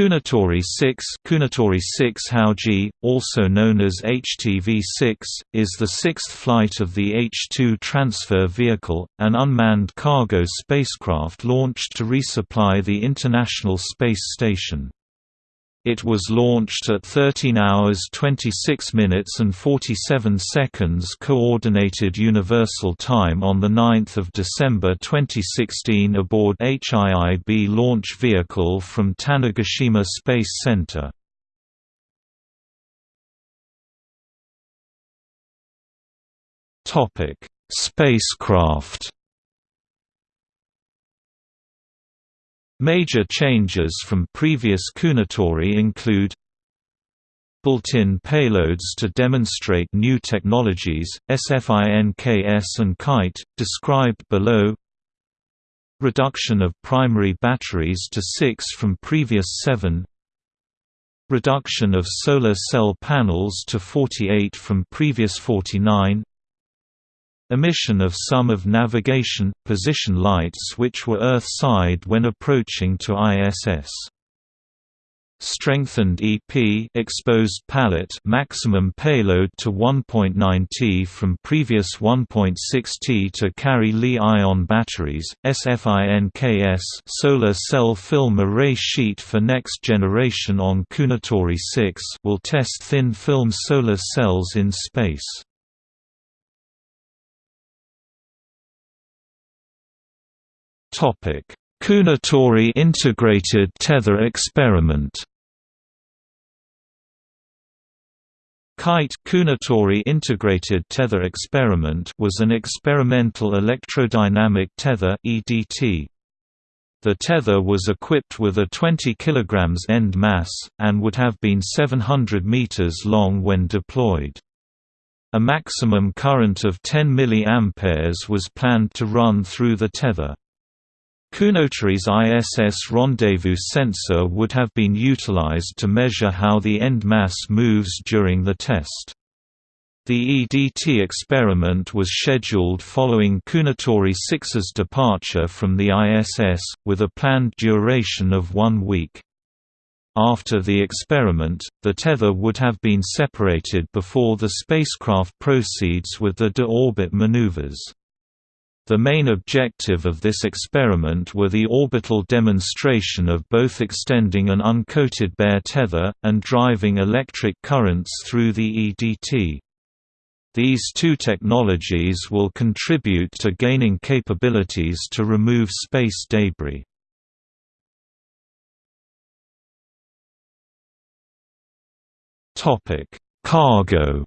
Kounotori 6 Kounotori 6 Haoji, also known as HTV-6, is the sixth flight of the H-2 transfer vehicle, an unmanned cargo spacecraft launched to resupply the International Space Station. It was launched at 13 hours 26 minutes and 47 seconds Coordinated Universal Time on 9 December 2016 aboard H-IIB launch vehicle from Tanegashima Space Center. Spacecraft Major changes from previous Kounotori include Built-in payloads to demonstrate new technologies, SFINKS and KITE, described below Reduction of primary batteries to 6 from previous 7 Reduction of solar cell panels to 48 from previous 49 Emission of some of navigation, position lights which were Earth-side when approaching to ISS. Strengthened EP exposed pallet maximum payload to 1.9 T from previous 1.6 T to carry Li-ion batteries, SFINKS solar cell film array sheet for next generation on Kounotori 6 will test thin film solar cells in space. Topic: Kounotori integrated tether experiment. KITE Kounotori Integrated Tether Experiment was an experimental electrodynamic tether EDT. The tether was equipped with a 20 kg end mass, and would have been 700 meters long when deployed. A maximum current of 10 mA was planned to run through the tether. Kounotori's ISS rendezvous sensor would have been utilized to measure how the end mass moves during the test. The EDT experiment was scheduled following Kounotori 6's departure from the ISS, with a planned duration of one week. After the experiment, the tether would have been separated before the spacecraft proceeds with the de-orbit maneuvers. The main objective of this experiment were the orbital demonstration of both extending an uncoated bare tether, and driving electric currents through the EDT. These two technologies will contribute to gaining capabilities to remove space debris. Cargo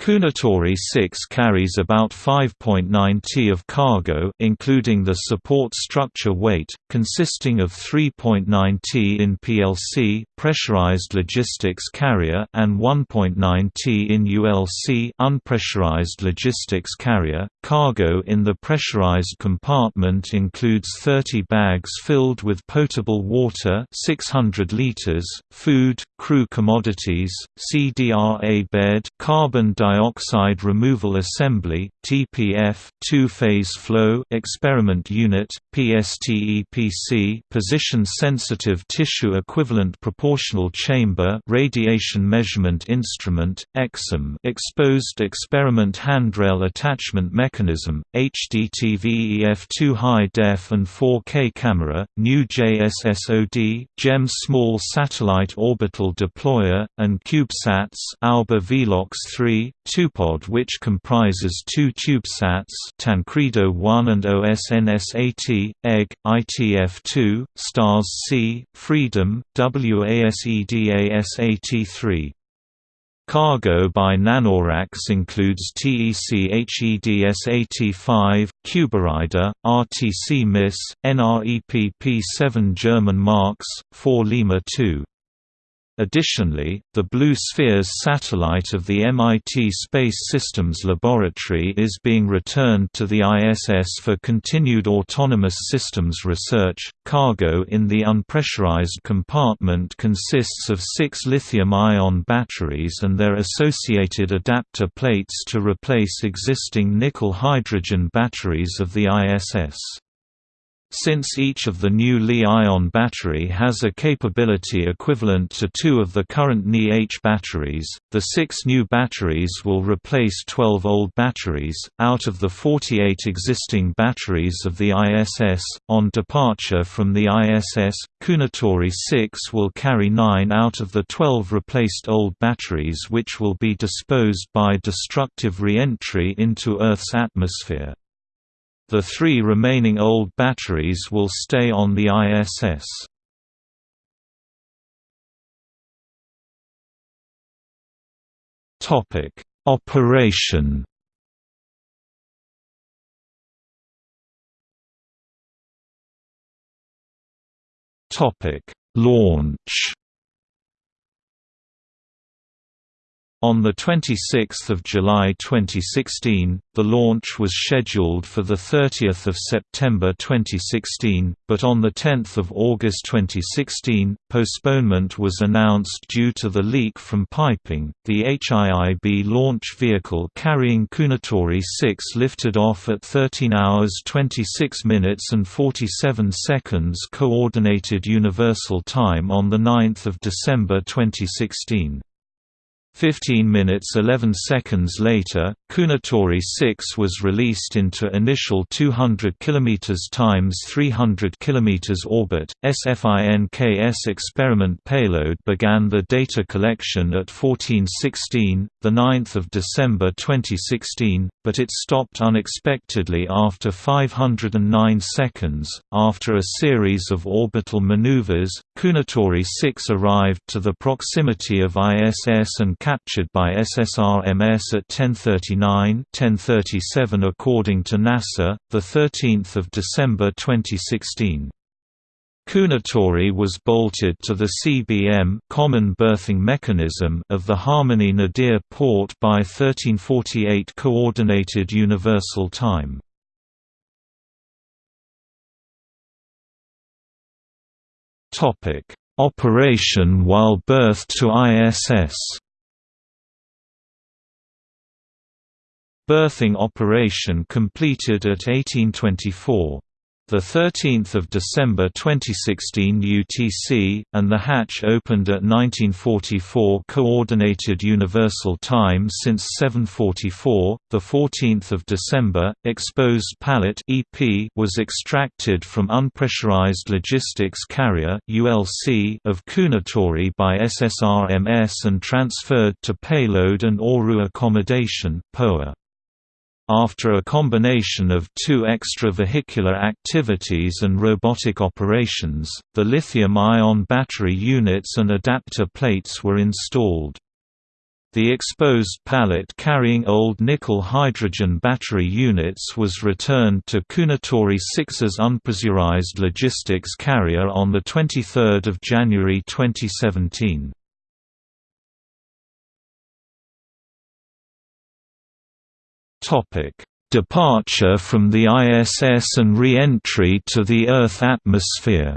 Kounotori 6 carries about 5.9 t of cargo including the support structure weight, consisting of 3.9 t in PLC pressurized logistics carrier and 1.9 t in ULC unpressurized logistics carrier. Cargo in the pressurized compartment includes 30 bags filled with potable water 600 liters, food, crew commodities, CDRA bed, carbon dioxide dioxide removal assembly (TPF), two-phase flow experiment unit (PSTEPC), position-sensitive tissue equivalent proportional chamber radiation measurement instrument (EXIM), exposed experiment handrail attachment mechanism, HDTVEF2 high def and 4K camera, new JSSOD, JEM small satellite orbital deployer, and CubeSats AOBA Velox 3, TuPOD which comprises two CubeSats Tancredo 1 and OSNS-80, EGG, ITF-2, STARS-C, Freedom, WASEDA-SAT3. Cargo by Nanoracks includes TechEdSat-5, Cuberider, RTC MISS, NREP P-7 German marks, 4 Lima 2. Additionally, the Blue Spheres satellite of the MIT Space Systems Laboratory is being returned to the ISS for continued autonomous systems research. Cargo in the unpressurized compartment consists of six lithium ion batteries and their associated adapter plates to replace existing nickel hydrogen batteries of the ISS. Since each of the new Li-ion battery has a capability equivalent to two of the current Ni-H batteries, the six new batteries will replace 12 old batteries, out of the 48 existing batteries of the ISS. On departure from the ISS, Kounotori 6 will carry 9 out of the 12 replaced old batteries which will be disposed by destructive re-entry into Earth's atmosphere. The three remaining old batteries will stay on the ISS. Topic: Operation. Topic: Launch. On 26 July 2016, the launch was scheduled for 30 September 2016, but on 10 August 2016, postponement was announced due to the leak from piping. The H-IIB launch vehicle carrying Kounotori 6 lifted off at 13 hours 26 minutes and 47 seconds Coordinated Universal Time on 9 December 2016. 15 minutes 11 seconds later, Kounotori 6 was released into initial 200 km times 300 km orbit. SFINKS experiment payload began the data collection at 1416, the 9th of December 2016, but it stopped unexpectedly after 509 seconds. After a series of orbital maneuvers, Kounotori 6 arrived to the proximity of ISS and captured by SSRMS at 1039 1037 according to NASA, 13 December 2016. Kounotori was bolted to the CBM common berthing mechanism of the Harmony Nadir port by 1348 Coordinated Universal Time. Topic: Operation while berthed to ISS Berthing operation completed at 1824. The 13th of December 2016 UTC and the hatch opened at 1944 coordinated universal time since 744. The 14th of December exposed pallet EP was extracted from unpressurized logistics carrier ULC of Kounotori by SSRMS and transferred to payload and Oru accommodation POA. After a combination of two extravehicular activities and robotic operations, the lithium-ion battery units and adapter plates were installed. The exposed pallet carrying old nickel-hydrogen battery units was returned to Kounotori 6's unpressurized logistics carrier on 23 January 2017. Topic: Departure from the ISS and re-entry to the Earth atmosphere.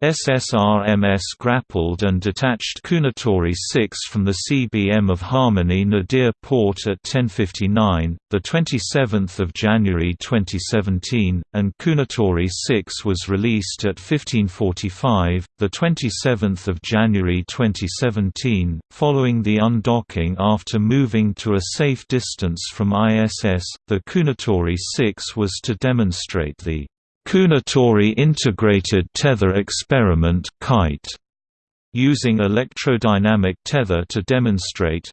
SSRMS grappled and detached Kounotori 6 from the CBM of Harmony Nadir port at 10:59, the 27th of January 2017, and Kounotori 6 was released at 15:45, the 27th of January 2017, following the undocking after moving to a safe distance from ISS. The Kounotori 6 was to demonstrate the Kounotori Integrated Tether Experiment KITE, using electrodynamic tether to demonstrate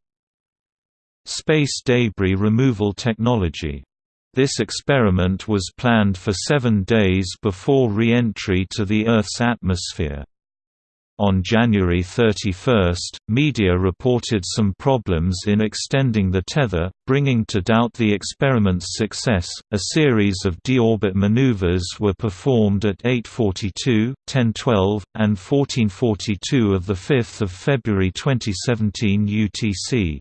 space debris removal technology. This experiment was planned for seven days before re-entry to the Earth's atmosphere. On January 31, media reported some problems in extending the tether, bringing to doubt the experiment's success. A series of deorbit maneuvers were performed at 8:42, 10:12, and 14:42 of the 5th of February 2017 UTC.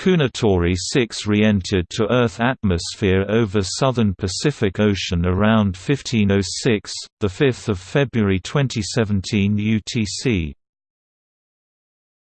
Kounotori 6 re-entered to Earth atmosphere over southern Pacific Ocean around 1506, 5 February 2017 UTC.